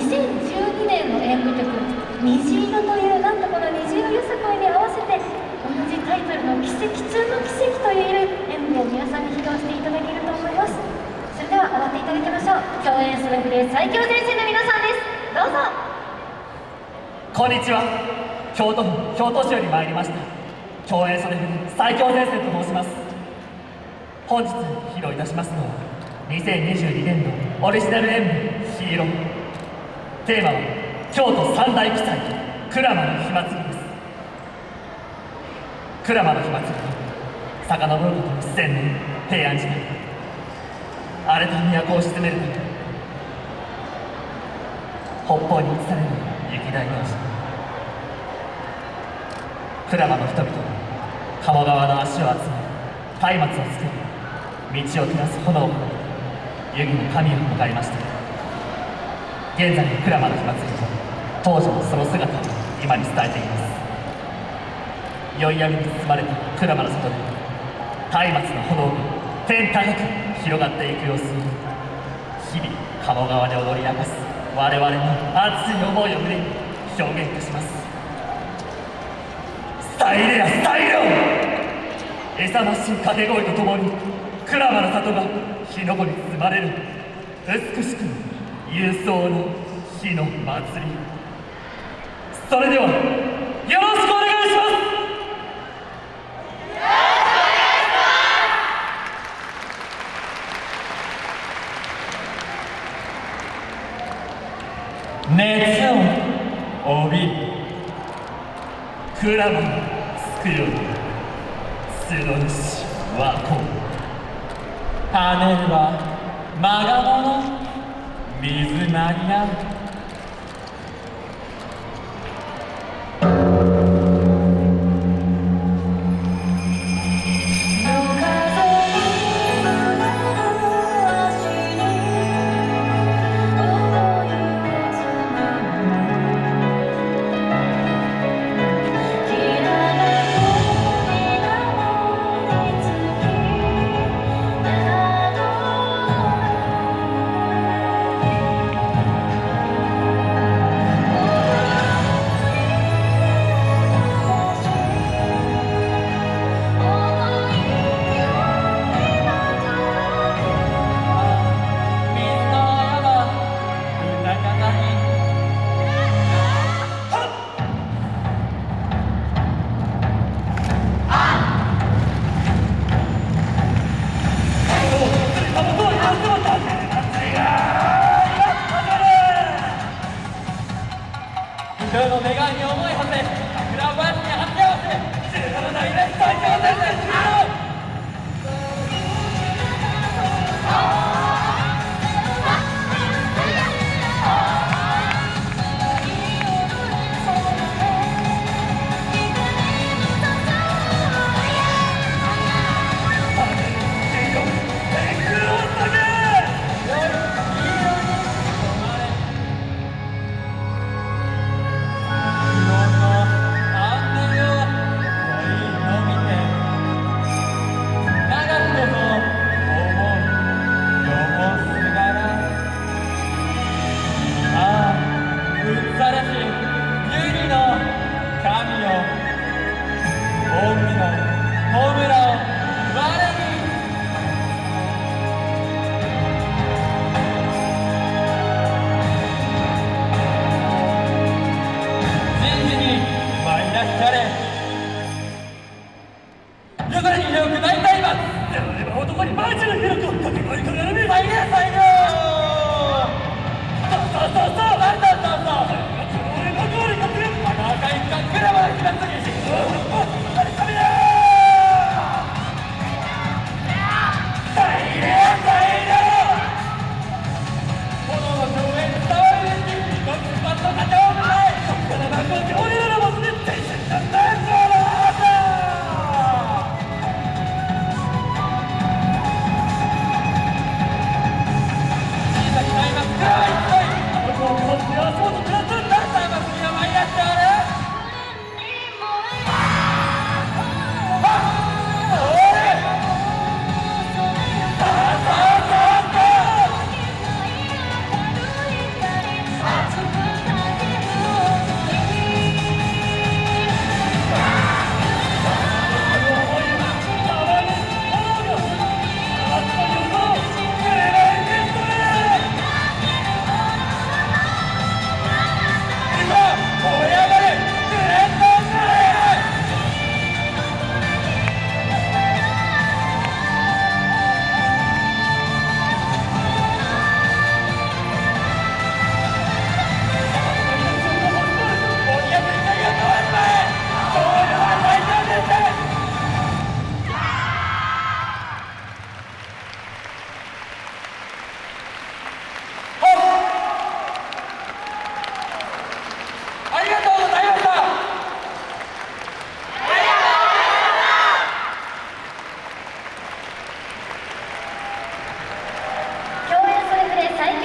2012年の演舞曲「虹色」というなんとこの虹色よさこいに合わせて同じタイトルの「奇跡中の奇跡」という演舞を皆さんに披露していただけると思います。それでは終わっていただきましょう。共演するフレ最強前線の皆さんです。どうぞ。こんにちは。京都府京都市より参りました。共演それ最強前線と申します。本日披露いたしますのは2022年度オリジナル演舞「ヒーロー」テーマは京都三大奇祭鞍馬の火祭りです鞍馬の火祭りは遡ること1000年平安時代荒れた都を鎮めるため北方に移される雪大名字鞍馬の人々は鴨川の足を集め松明を作り道を照らす炎を湯気の神を迎えました現在の鞍馬の火祭りは当時のその姿を今に伝えています宵闇に包まれた鞍馬の外で松明の炎が天高く広がっていく様子を日々鴨川で踊り明かす我々の熱い思いを胸に表現いたしますタイレやスタイル勇ましい掛け声とともに鞍馬の里が火の粉に包まれる美しく勇壮な火の祭り。それではよろしくお願いします。熱を帯びる鞍馬のつくように角主はこう。跳ねはまがもの。水なりな今日の願いに思いはせ桜林に発手合わせ17代で最強戦です